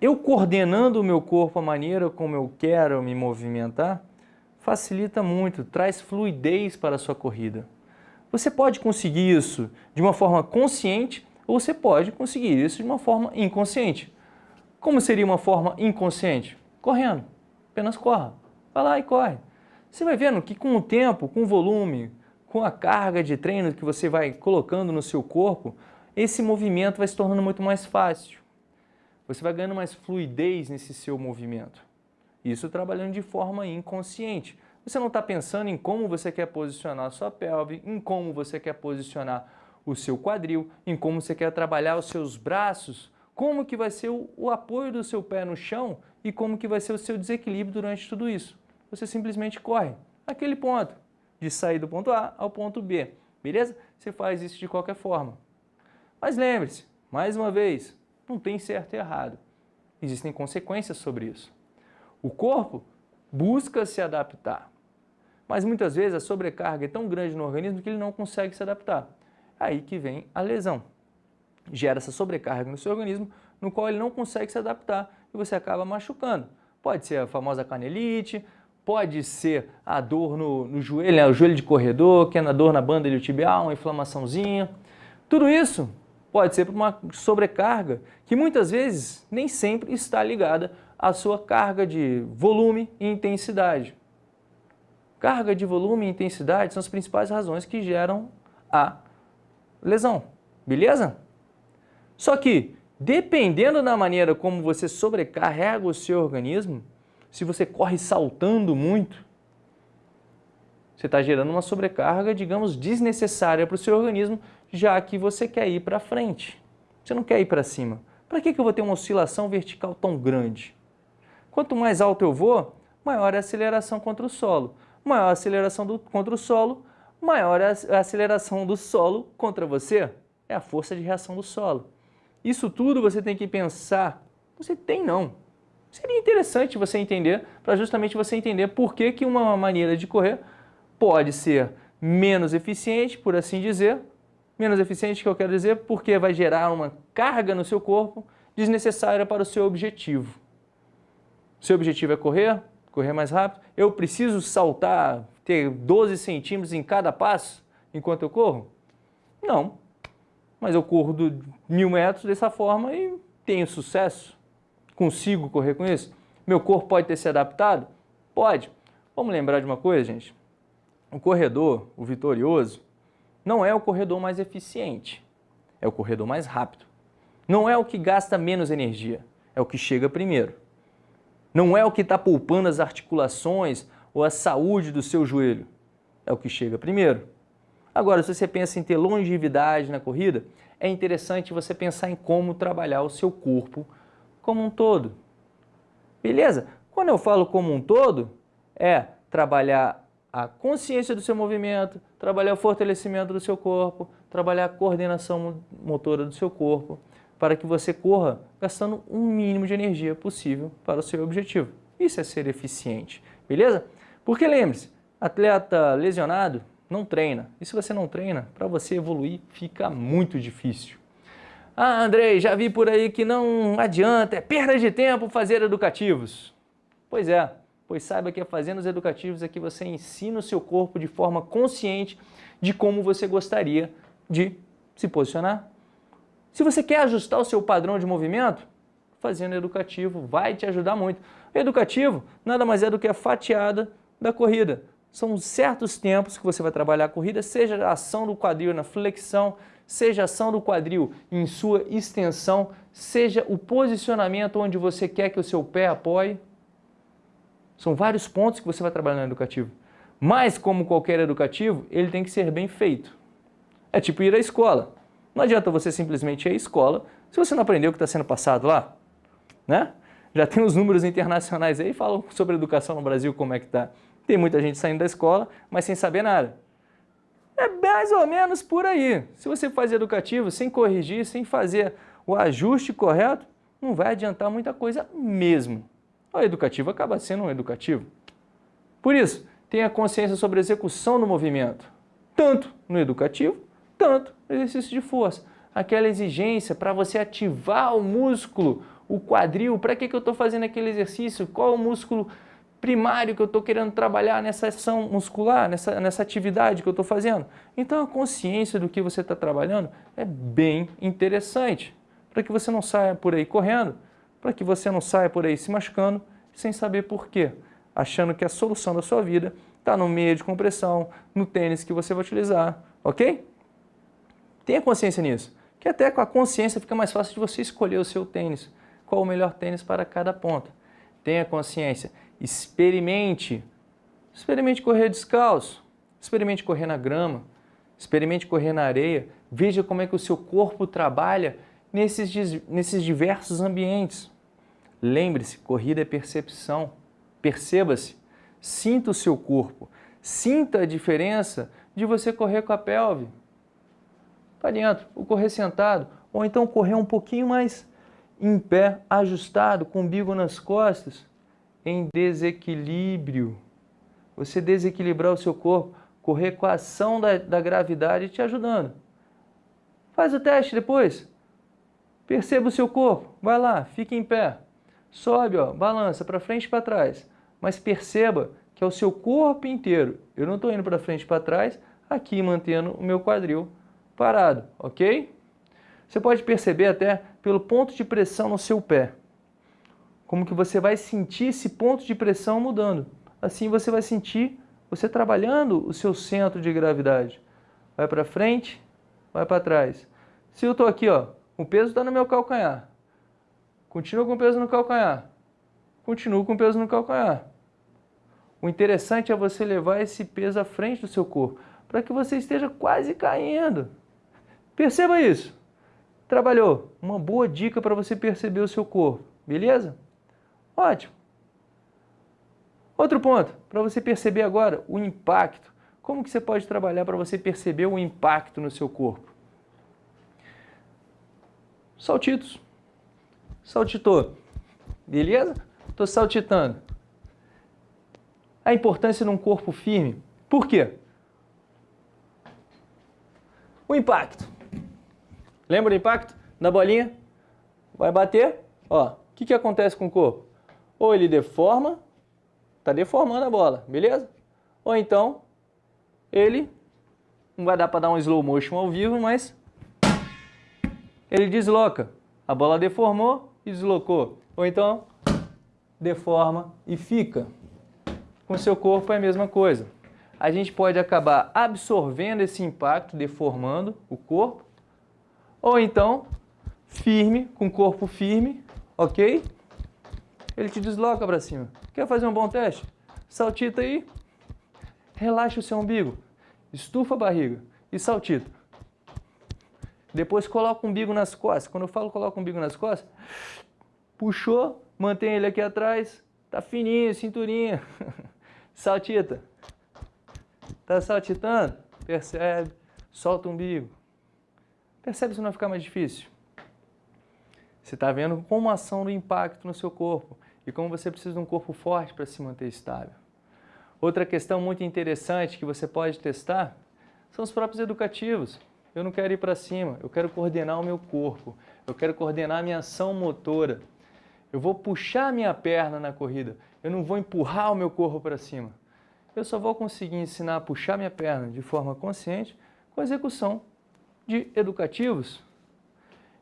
eu coordenando o meu corpo, a maneira como eu quero me movimentar, facilita muito, traz fluidez para a sua corrida. Você pode conseguir isso de uma forma consciente ou você pode conseguir isso de uma forma inconsciente. Como seria uma forma inconsciente? Correndo. Apenas corra. Vai lá e corre. Você vai vendo que com o tempo, com o volume, com a carga de treino que você vai colocando no seu corpo, esse movimento vai se tornando muito mais fácil. Você vai ganhando mais fluidez nesse seu movimento. Isso trabalhando de forma inconsciente. Você não está pensando em como você quer posicionar a sua pelve, em como você quer posicionar o seu quadril, em como você quer trabalhar os seus braços, como que vai ser o, o apoio do seu pé no chão e como que vai ser o seu desequilíbrio durante tudo isso. Você simplesmente corre aquele ponto, de sair do ponto A ao ponto B, beleza? Você faz isso de qualquer forma. Mas lembre-se, mais uma vez, não tem certo e errado. Existem consequências sobre isso. O corpo busca se adaptar, mas muitas vezes a sobrecarga é tão grande no organismo que ele não consegue se adaptar. Aí que vem a lesão. Gera essa sobrecarga no seu organismo, no qual ele não consegue se adaptar e você acaba machucando. Pode ser a famosa canelite, pode ser a dor no, no joelho, né, o joelho de corredor, que é na dor na banda iliotibial, uma inflamaçãozinha. Tudo isso pode ser por uma sobrecarga que muitas vezes nem sempre está ligada à sua carga de volume e intensidade. Carga de volume e intensidade são as principais razões que geram a lesão, beleza? Só que, dependendo da maneira como você sobrecarrega o seu organismo, se você corre saltando muito, você está gerando uma sobrecarga, digamos, desnecessária para o seu organismo, já que você quer ir para frente. Você não quer ir para cima. Para que, eu vou ter uma oscilação vertical tão grande? Quanto mais alto eu vou, maior é a aceleração contra o solo. Maior a aceleração do, contra o solo, maior é a aceleração do solo contra você. É a força de reação do solo. Isso tudo você tem que pensar. Você tem não. Seria interessante você entender, para justamente você entender por que, que uma maneira de correr pode ser menos eficiente, por assim dizer, menos eficiente que eu quero dizer, porque vai gerar uma carga no seu corpo desnecessária para o seu objetivo. Seu objetivo é correr, correr mais rápido. Eu preciso saltar, ter 12 centímetros em cada passo enquanto eu corro? Não. Mas eu corro do mil metros dessa forma e tenho sucesso. Consigo correr com isso? Meu corpo pode ter se adaptado? Pode. Vamos lembrar de uma coisa, gente. O corredor, o vitorioso, não é o corredor mais eficiente, é o corredor mais rápido. Não é o que gasta menos energia, é o que chega primeiro. Não é o que está poupando as articulações ou a saúde do seu joelho, é o que chega primeiro. Agora, se você pensa em ter longevidade na corrida, é interessante você pensar em como trabalhar o seu corpo como um todo. Beleza? Quando eu falo como um todo, é trabalhar a consciência do seu movimento, trabalhar o fortalecimento do seu corpo, trabalhar a coordenação motora do seu corpo, para que você corra gastando o um mínimo de energia possível para o seu objetivo. Isso é ser eficiente, beleza? Porque lembre-se, atleta lesionado não treina. E se você não treina, para você evoluir fica muito difícil. Ah, Andrei, já vi por aí que não adianta, é perda de tempo fazer educativos. Pois é, pois saiba que fazendo os educativos é que você ensina o seu corpo de forma consciente de como você gostaria de se posicionar. Se você quer ajustar o seu padrão de movimento, fazendo educativo vai te ajudar muito. Educativo nada mais é do que a fatiada da corrida. São certos tempos que você vai trabalhar a corrida, seja a ação do quadril na flexão, seja a ação do quadril em sua extensão, seja o posicionamento onde você quer que o seu pé apoie. São vários pontos que você vai trabalhar no educativo. Mas, como qualquer educativo, ele tem que ser bem feito. É tipo ir à escola. Não adianta você simplesmente ir à escola se você não aprendeu o que está sendo passado lá. Né? Já tem os números internacionais aí, falam sobre educação no Brasil, como é que está. Tem muita gente saindo da escola, mas sem saber nada. É mais ou menos por aí. Se você faz educativo sem corrigir, sem fazer o ajuste correto, não vai adiantar muita coisa mesmo. O educativo acaba sendo um educativo. Por isso, tenha consciência sobre a execução do movimento, tanto no educativo, tanto no exercício de força. Aquela exigência para você ativar o músculo o quadril, para que, que eu estou fazendo aquele exercício, qual o músculo primário que eu estou querendo trabalhar nessa ação muscular, nessa, nessa atividade que eu estou fazendo. Então a consciência do que você está trabalhando é bem interessante, para que você não saia por aí correndo, para que você não saia por aí se machucando sem saber por quê, achando que a solução da sua vida está no meio de compressão, no tênis que você vai utilizar, ok? Tenha consciência nisso, que até com a consciência fica mais fácil de você escolher o seu tênis, qual o melhor tênis para cada ponto. Tenha consciência experimente. Experimente correr descalço, experimente correr na grama, experimente correr na areia, veja como é que o seu corpo trabalha nesses, nesses diversos ambientes. Lembre-se, corrida é percepção, perceba-se, sinta o seu corpo, sinta a diferença de você correr com a pelve para dentro, ou correr sentado, ou então correr um pouquinho mais em pé, ajustado, com o umbigo nas costas, em desequilíbrio. Você desequilibrar o seu corpo, correr com a ação da, da gravidade te ajudando. Faz o teste depois. Perceba o seu corpo. Vai lá, fique em pé. Sobe, ó, balança para frente e para trás. Mas perceba que é o seu corpo inteiro. Eu não estou indo para frente e para trás, aqui mantendo o meu quadril parado, ok? Você pode perceber até pelo ponto de pressão no seu pé como que você vai sentir esse ponto de pressão mudando. Assim você vai sentir você trabalhando o seu centro de gravidade. Vai para frente, vai para trás. Se eu estou aqui, ó, o peso está no meu calcanhar. Continuo com o peso no calcanhar. Continuo com o peso no calcanhar. O interessante é você levar esse peso à frente do seu corpo, para que você esteja quase caindo. Perceba isso. Trabalhou. Uma boa dica para você perceber o seu corpo. Beleza? Ótimo. Outro ponto, para você perceber agora o impacto. Como que você pode trabalhar para você perceber o impacto no seu corpo? Saltitos. Saltitou. Beleza? Estou saltitando. A importância num corpo firme. Por quê? O impacto. Lembra do impacto da bolinha? Vai bater, ó. O que, que acontece com o corpo? Ou ele deforma, está deformando a bola, beleza? Ou então, ele, não vai dar para dar um slow motion ao vivo, mas ele desloca. A bola deformou e deslocou. Ou então, deforma e fica. Com seu corpo é a mesma coisa. A gente pode acabar absorvendo esse impacto, deformando o corpo, ou então, firme, com o corpo firme, ok? ele te desloca para cima. Quer fazer um bom teste? Saltita aí, relaxa o seu umbigo, estufa a barriga e saltita. Depois coloca o umbigo nas costas. Quando eu falo coloca o umbigo nas costas, puxou, mantém ele aqui atrás, tá fininho, cinturinha. Saltita. Tá saltitando? Percebe? Solta o umbigo. Percebe se não ficar mais difícil? Você está vendo como a ação do impacto no seu corpo e como você precisa de um corpo forte para se manter estável. Outra questão muito interessante que você pode testar são os próprios educativos. Eu não quero ir para cima, eu quero coordenar o meu corpo, eu quero coordenar a minha ação motora. Eu vou puxar a minha perna na corrida, eu não vou empurrar o meu corpo para cima. Eu só vou conseguir ensinar a puxar minha perna de forma consciente com a execução de educativos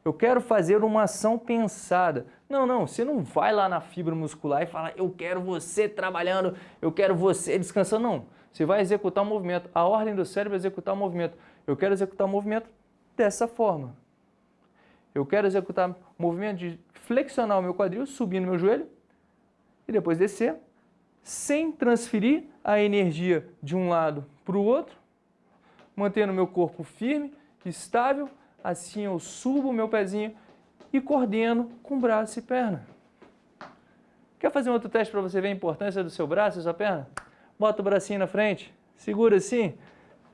eu quero fazer uma ação pensada. Não, não, você não vai lá na fibra muscular e fala, eu quero você trabalhando, eu quero você descansando. Não, você vai executar o movimento. A ordem do cérebro é executar o movimento. Eu quero executar o movimento dessa forma. Eu quero executar o movimento de flexionar o meu quadril, subir no meu joelho e depois descer, sem transferir a energia de um lado para o outro, mantendo o meu corpo firme, estável, assim eu subo o meu pezinho e coordeno com braço e perna. Quer fazer um outro teste para você ver a importância do seu braço e sua perna? Bota o bracinho na frente, segura assim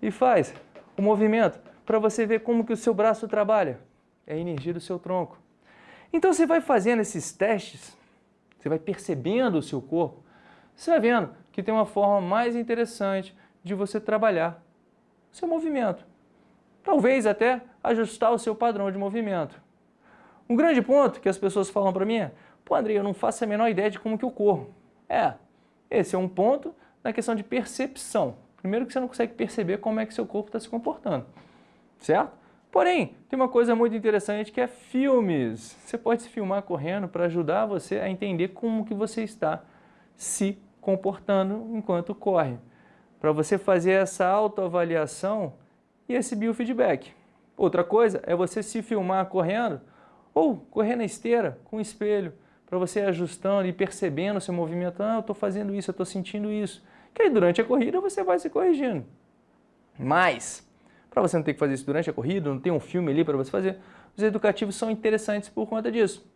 e faz o movimento para você ver como que o seu braço trabalha. É a energia do seu tronco. Então você vai fazendo esses testes, você vai percebendo o seu corpo, você vai vendo que tem uma forma mais interessante de você trabalhar o seu movimento. Talvez até ajustar o seu padrão de movimento. Um grande ponto que as pessoas falam para mim é, pô André, eu não faço a menor ideia de como que eu corro. É, esse é um ponto na questão de percepção. Primeiro que você não consegue perceber como é que seu corpo está se comportando, certo? Porém, tem uma coisa muito interessante que é filmes. Você pode se filmar correndo para ajudar você a entender como que você está se comportando enquanto corre. Para você fazer essa autoavaliação e esse biofeedback. Outra coisa é você se filmar correndo ou correr na esteira com espelho para você ajustando e percebendo o seu movimento. Ah, eu estou fazendo isso, eu estou sentindo isso. Que aí durante a corrida você vai se corrigindo. Mas, para você não ter que fazer isso durante a corrida, não tem um filme ali para você fazer, os educativos são interessantes por conta disso.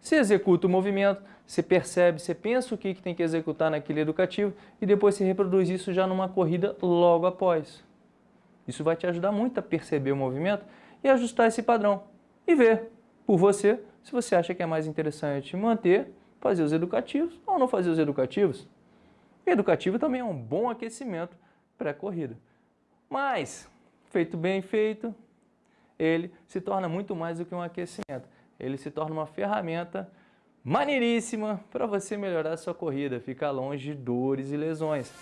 Você executa o movimento, você percebe, você pensa o que tem que executar naquele educativo e depois você reproduz isso já numa corrida logo após. Isso vai te ajudar muito a perceber o movimento e ajustar esse padrão e ver por você se você acha que é mais interessante manter, fazer os educativos ou não fazer os educativos. Educativo também é um bom aquecimento pré-corrida. Mas, feito bem feito, ele se torna muito mais do que um aquecimento. Ele se torna uma ferramenta maneiríssima para você melhorar a sua corrida, ficar longe de dores e lesões.